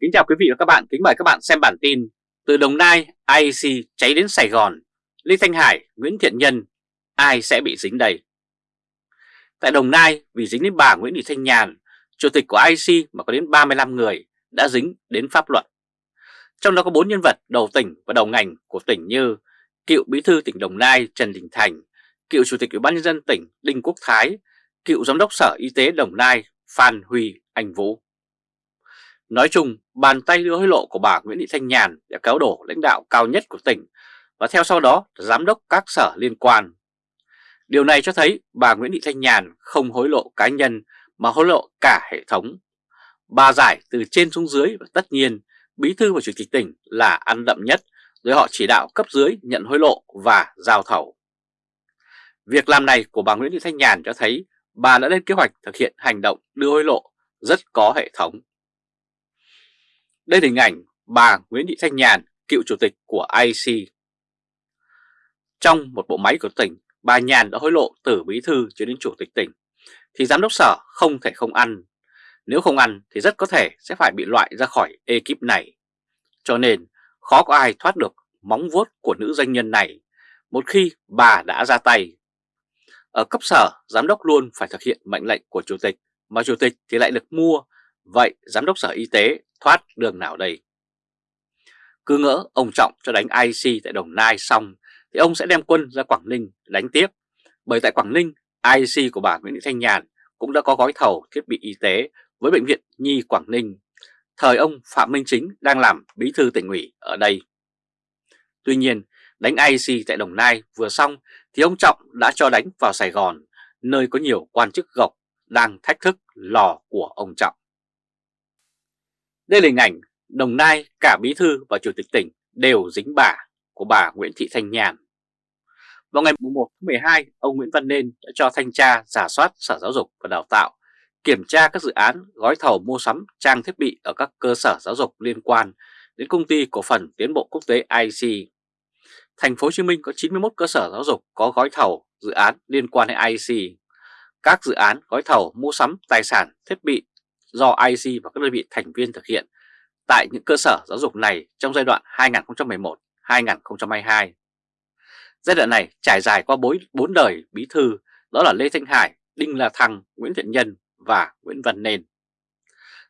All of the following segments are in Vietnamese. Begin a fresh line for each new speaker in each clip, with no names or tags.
Kính chào quý vị và các bạn, kính mời các bạn xem bản tin Từ Đồng Nai, IEC cháy đến Sài Gòn, Lê Thanh Hải, Nguyễn Thiện Nhân, ai sẽ bị dính đây? Tại Đồng Nai, vì dính đến bà Nguyễn Thị Thanh Nhàn, chủ tịch của IEC mà có đến 35 người đã dính đến pháp luật. Trong đó có 4 nhân vật đầu tỉnh và đầu ngành của tỉnh như cựu bí thư tỉnh Đồng Nai Trần Đình Thành, cựu chủ tịch Ủy ban nhân dân tỉnh Đinh Quốc Thái, cựu giám đốc Sở Y tế Đồng Nai Phan Huy Anh Vũ. Nói chung, bàn tay đưa hối lộ của bà Nguyễn Thị Thanh Nhàn đã kéo đổ lãnh đạo cao nhất của tỉnh và theo sau đó giám đốc các sở liên quan. Điều này cho thấy bà Nguyễn Thị Thanh Nhàn không hối lộ cá nhân mà hối lộ cả hệ thống. Bà giải từ trên xuống dưới và tất nhiên bí thư và chủ tịch tỉnh là ăn đậm nhất rồi họ chỉ đạo cấp dưới nhận hối lộ và giao thầu. Việc làm này của bà Nguyễn Thị Thanh Nhàn cho thấy bà đã lên kế hoạch thực hiện hành động đưa hối lộ rất có hệ thống. Đây là hình ảnh bà Nguyễn Thị Thanh Nhàn, cựu chủ tịch của IC. Trong một bộ máy của tỉnh, bà Nhàn đã hối lộ từ bí thư cho đến chủ tịch tỉnh, thì giám đốc sở không thể không ăn. Nếu không ăn thì rất có thể sẽ phải bị loại ra khỏi ekip này. Cho nên khó có ai thoát được móng vuốt của nữ doanh nhân này một khi bà đã ra tay. Ở cấp sở, giám đốc luôn phải thực hiện mệnh lệnh của chủ tịch, mà chủ tịch thì lại được mua. Vậy giám đốc sở y tế thoát đường nào đây? Cứ ngỡ ông Trọng cho đánh IC tại Đồng Nai xong thì ông sẽ đem quân ra Quảng Ninh đánh tiếp. Bởi tại Quảng Ninh, IC của bà Nguyễn Thị Thanh Nhàn cũng đã có gói thầu thiết bị y tế với Bệnh viện Nhi Quảng Ninh. Thời ông Phạm Minh Chính đang làm bí thư tỉnh ủy ở đây. Tuy nhiên, đánh IC tại Đồng Nai vừa xong thì ông Trọng đã cho đánh vào Sài Gòn, nơi có nhiều quan chức gộc đang thách thức lò của ông Trọng. Đây là hình ảnh Đồng Nai cả bí thư và chủ tịch tỉnh đều dính bả của bà Nguyễn Thị Thanh Nhàn. Vào ngày 1 tháng 12, ông Nguyễn Văn Nên đã cho thanh tra giả soát Sở Giáo dục và Đào tạo, kiểm tra các dự án gói thầu mua sắm trang thiết bị ở các cơ sở giáo dục liên quan đến công ty cổ phần tiến bộ quốc tế IC. Thành phố Hồ Chí Minh có 91 cơ sở giáo dục có gói thầu dự án liên quan đến IC. Các dự án gói thầu mua sắm tài sản thiết bị do IC và các đơn vị thành viên thực hiện tại những cơ sở giáo dục này trong giai đoạn 2011-2022. Giai đoạn này trải dài qua bốn đời bí thư đó là Lê Thanh Hải, Đinh La Thăng, Nguyễn Thiện Nhân và Nguyễn Văn Nên.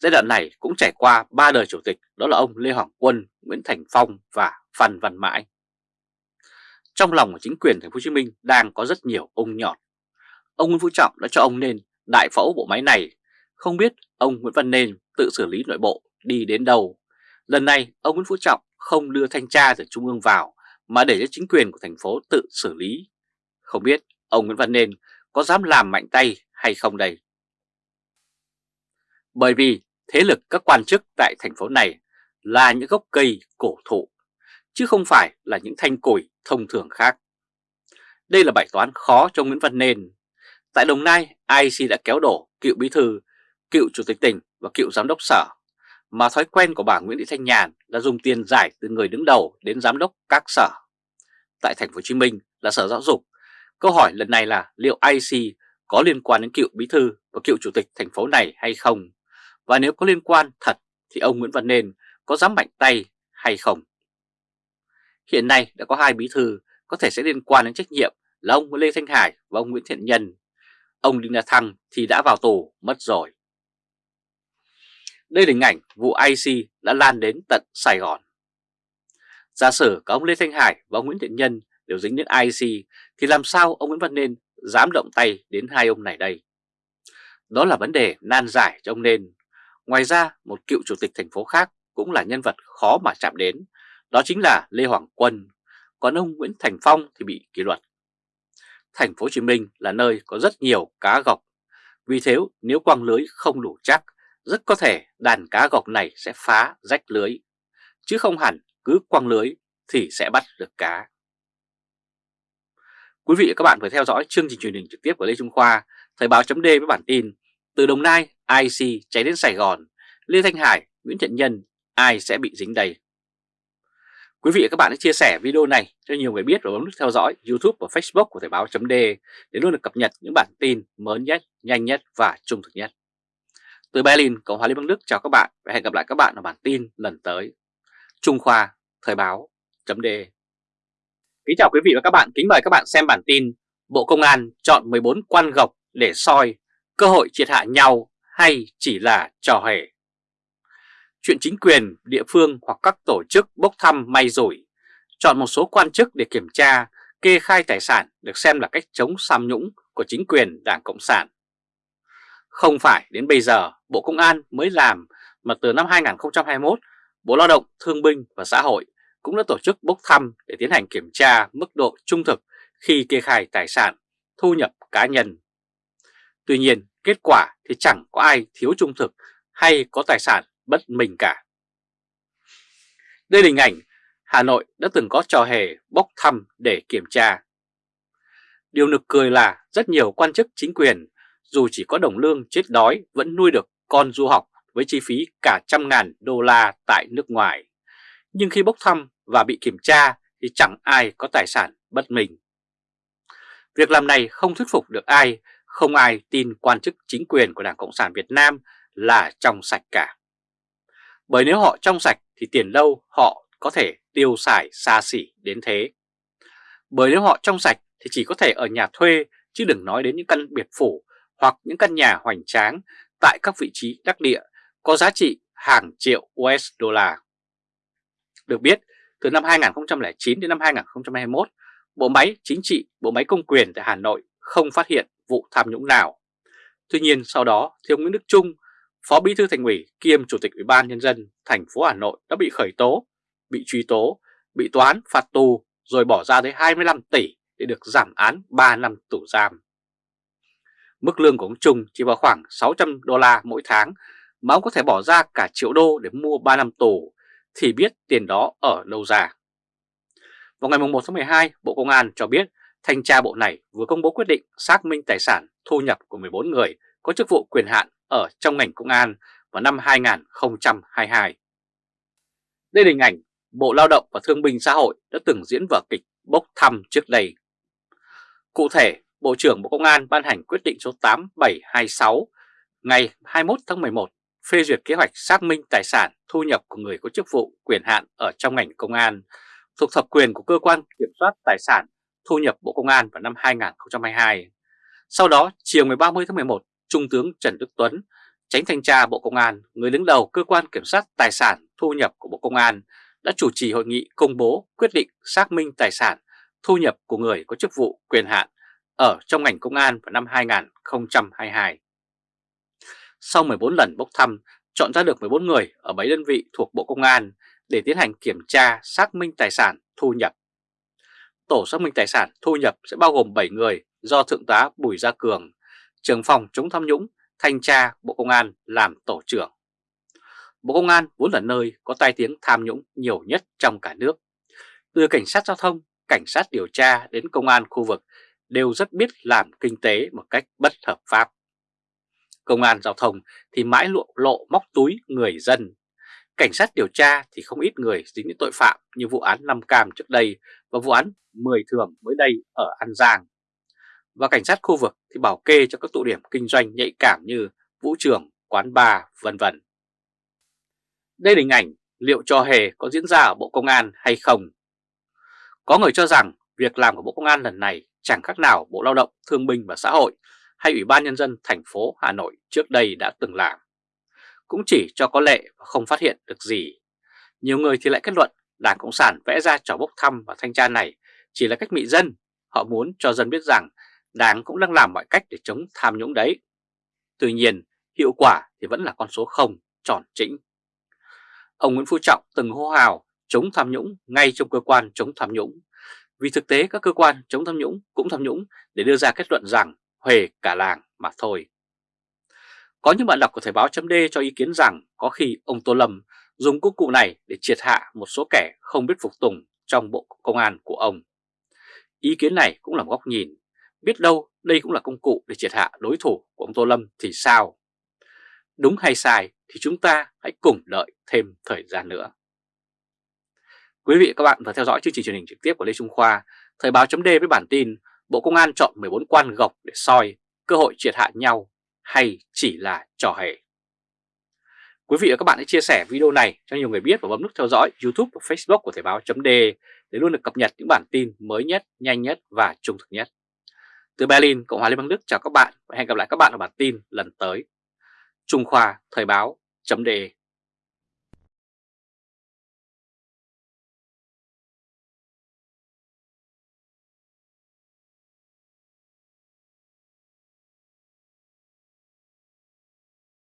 Giai đoạn này cũng trải qua ba đời chủ tịch đó là ông Lê Hoàng Quân, Nguyễn Thành Phong và Phan Văn Mãi. Trong lòng của chính quyền thành phố Hồ Chí Minh đang có rất nhiều ông nhọt. Ông Nguyễn Phú Trọng đã cho ông nên đại phẫu bộ máy này không biết ông Nguyễn Văn Nên tự xử lý nội bộ đi đến đâu. Lần này ông Nguyễn Phú Trọng không đưa thanh tra từ Trung ương vào mà để cho chính quyền của thành phố tự xử lý. Không biết ông Nguyễn Văn Nên có dám làm mạnh tay hay không đây? Bởi vì thế lực các quan chức tại thành phố này là những gốc cây cổ thụ, chứ không phải là những thanh củi thông thường khác. Đây là bài toán khó cho Nguyễn Văn Nên. Tại Đồng Nai, IC đã kéo đổ cựu bí thư cựu chủ tịch tỉnh và cựu giám đốc sở, mà thói quen của bà Nguyễn Thị Thanh Nhàn là dùng tiền giải từ người đứng đầu đến giám đốc các sở. Tại thành phố Hồ Chí Minh là Sở Giáo dục. Câu hỏi lần này là liệu IC có liên quan đến cựu bí thư và cựu chủ tịch thành phố này hay không? Và nếu có liên quan thật thì ông Nguyễn Văn Nên có dám mạnh tay hay không? Hiện nay đã có hai bí thư có thể sẽ liên quan đến trách nhiệm là ông Lê Thanh Hải và ông Nguyễn Thiện Nhân. Ông Đinh La Thăng thì đã vào tù mất rồi. Đây là hình ảnh vụ IC đã lan đến tận Sài Gòn. Giả sử có ông Lê Thanh Hải và ông Nguyễn Thiện Nhân đều dính đến IC thì làm sao ông Nguyễn Văn Nên dám động tay đến hai ông này đây? Đó là vấn đề nan giải cho ông Nên. Ngoài ra một cựu chủ tịch thành phố khác cũng là nhân vật khó mà chạm đến, đó chính là Lê Hoàng Quân, còn ông Nguyễn Thành Phong thì bị kỷ luật. Thành phố Hồ Chí Minh là nơi có rất nhiều cá gọc, vì thế nếu quăng lưới không đủ chắc rất có thể đàn cá gọc này sẽ phá rách lưới, chứ không hẳn cứ quăng lưới thì sẽ bắt được cá. Quý vị và các bạn vừa theo dõi chương trình truyền hình trực tiếp của Lê Trung Khoa, Thời báo chấm với bản tin Từ Đồng Nai, IC cháy đến Sài Gòn, Lê Thanh Hải, Nguyễn Thiện Nhân, ai sẽ bị dính đây? Quý vị và các bạn hãy chia sẻ video này cho nhiều người biết và bấm nút theo dõi YouTube và Facebook của Thời báo chấm để luôn được cập nhật những bản tin mới nhất, nhanh nhất và trung thực nhất. Từ Berlin, Cộng hòa Liên bang Đức chào các bạn và hẹn gặp lại các bạn ở bản tin lần tới. Trung Khoa, Thời báo, chấm đề. Kính chào quý vị và các bạn, kính mời các bạn xem bản tin Bộ Công an chọn 14 quan gọc để soi cơ hội triệt hạ nhau hay chỉ là trò hề. Chuyện chính quyền, địa phương hoặc các tổ chức bốc thăm may rủi, chọn một số quan chức để kiểm tra, kê khai tài sản được xem là cách chống tham nhũng của chính quyền Đảng Cộng sản. Không phải đến bây giờ Bộ Công an mới làm mà từ năm 2021, Bộ Lao động, Thương binh và Xã hội cũng đã tổ chức bốc thăm để tiến hành kiểm tra mức độ trung thực khi kê khai tài sản, thu nhập cá nhân. Tuy nhiên, kết quả thì chẳng có ai thiếu trung thực hay có tài sản bất mình cả. Đây là hình ảnh Hà Nội đã từng có trò hề bốc thăm để kiểm tra. Điều nực cười là rất nhiều quan chức chính quyền dù chỉ có đồng lương chết đói vẫn nuôi được con du học với chi phí cả trăm ngàn đô la tại nước ngoài. Nhưng khi bốc thăm và bị kiểm tra thì chẳng ai có tài sản bất mình. Việc làm này không thuyết phục được ai, không ai tin quan chức chính quyền của Đảng Cộng sản Việt Nam là trong sạch cả. Bởi nếu họ trong sạch thì tiền đâu họ có thể tiêu xài xa xỉ đến thế. Bởi nếu họ trong sạch thì chỉ có thể ở nhà thuê chứ đừng nói đến những căn biệt phủ hoặc những căn nhà hoành tráng tại các vị trí đắc địa có giá trị hàng triệu USD. Được biết, từ năm 2009 đến năm 2021, bộ máy chính trị, bộ máy công quyền tại Hà Nội không phát hiện vụ tham nhũng nào. Tuy nhiên sau đó, thì ông Nguyễn Đức Trung, Phó Bí thư Thành ủy kiêm Chủ tịch Ủy ban Nhân dân thành phố Hà Nội đã bị khởi tố, bị truy tố, bị toán phạt tù rồi bỏ ra tới 25 tỷ để được giảm án 3 năm tù giam. Mức lương của ông Trung chỉ vào khoảng 600 đô la mỗi tháng mà ông có thể bỏ ra cả triệu đô để mua 3 năm tù thì biết tiền đó ở đâu ra. Vào ngày 1 tháng 12, Bộ Công an cho biết thanh tra bộ này vừa công bố quyết định xác minh tài sản thu nhập của 14 người có chức vụ quyền hạn ở trong ngành công an vào năm 2022. Đây là hình ảnh Bộ Lao động và Thương binh Xã hội đã từng diễn vở kịch bốc thăm trước đây. Cụ thể, Bộ trưởng Bộ Công an ban hành quyết định số 8726 ngày 21 tháng 11 phê duyệt kế hoạch xác minh tài sản thu nhập của người có chức vụ quyền hạn ở trong ngành công an thuộc thẩm quyền của cơ quan kiểm soát tài sản thu nhập Bộ Công an vào năm 2022. Sau đó, chiều ngày 30 tháng 11, Trung tướng Trần Đức Tuấn, tránh thanh tra Bộ Công an, người đứng đầu cơ quan kiểm soát tài sản thu nhập của Bộ Công an đã chủ trì hội nghị công bố quyết định xác minh tài sản thu nhập của người có chức vụ quyền hạn ở trong ngành công an vào năm 2022. Sau 14 lần bốc thăm, chọn ra được 14 người ở 7 đơn vị thuộc Bộ Công an để tiến hành kiểm tra xác minh tài sản thu nhập. Tổ xác minh tài sản thu nhập sẽ bao gồm 7 người do Thượng tá Bùi Gia Cường, trưởng phòng chống tham nhũng, thanh tra Bộ Công an làm tổ trưởng. Bộ Công an vốn là nơi có tai tiếng tham nhũng nhiều nhất trong cả nước. Từ cảnh sát giao thông, cảnh sát điều tra đến công an khu vực đều rất biết làm kinh tế một cách bất hợp pháp. Công an giao thông thì mãi lộ lộ móc túi người dân. Cảnh sát điều tra thì không ít người dính đến tội phạm như vụ án Nam Cam trước đây và vụ án 10 thường mới đây ở An Giang. Và cảnh sát khu vực thì bảo kê cho các tụ điểm kinh doanh nhạy cảm như vũ trường, quán bar, vân vân. Đây là hình ảnh liệu trò hề có diễn ra ở Bộ Công an hay không? Có người cho rằng việc làm của Bộ Công an lần này chẳng khác nào Bộ Lao động, Thương binh và Xã hội hay Ủy ban Nhân dân thành phố Hà Nội trước đây đã từng làm. Cũng chỉ cho có lệ và không phát hiện được gì. Nhiều người thì lại kết luận Đảng Cộng sản vẽ ra trò bốc thăm và thanh tra này chỉ là cách mị dân. Họ muốn cho dân biết rằng Đảng cũng đang làm mọi cách để chống tham nhũng đấy. Tuy nhiên, hiệu quả thì vẫn là con số 0, tròn chỉnh. Ông Nguyễn Phú Trọng từng hô hào chống tham nhũng ngay trong cơ quan chống tham nhũng vì thực tế các cơ quan chống tham nhũng cũng tham nhũng để đưa ra kết luận rằng huề cả làng mà thôi. Có những bạn đọc của Thời báo chấm cho ý kiến rằng có khi ông Tô Lâm dùng công cụ này để triệt hạ một số kẻ không biết phục tùng trong bộ công an của ông. Ý kiến này cũng là một góc nhìn, biết đâu đây cũng là công cụ để triệt hạ đối thủ của ông Tô Lâm thì sao? Đúng hay sai thì chúng ta hãy cùng đợi thêm thời gian nữa. Quý vị và các bạn vừa theo dõi chương trình truyền hình trực tiếp của Lê Trung Khoa, Thời báo chấm với bản tin Bộ Công an chọn 14 quan gọc để soi cơ hội triệt hạ nhau hay chỉ là trò hề. Quý vị và các bạn hãy chia sẻ video này cho nhiều người biết và bấm nút theo dõi YouTube và Facebook của Thời báo chấm để luôn được cập nhật những bản tin mới nhất, nhanh nhất và trung thực nhất. Từ Berlin, Cộng hòa Liên bang Đức chào các bạn và hẹn gặp lại các bạn ở bản tin lần tới. Trung Khoa Thời báo .de